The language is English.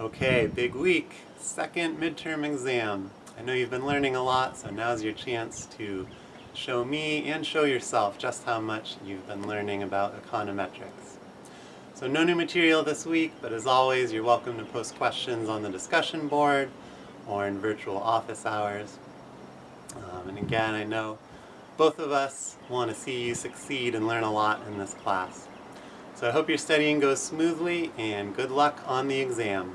Okay, big week, second midterm exam. I know you've been learning a lot, so now's your chance to show me and show yourself just how much you've been learning about econometrics. So no new material this week, but as always, you're welcome to post questions on the discussion board or in virtual office hours. Um, and again, I know both of us want to see you succeed and learn a lot in this class. So I hope your studying goes smoothly and good luck on the exam.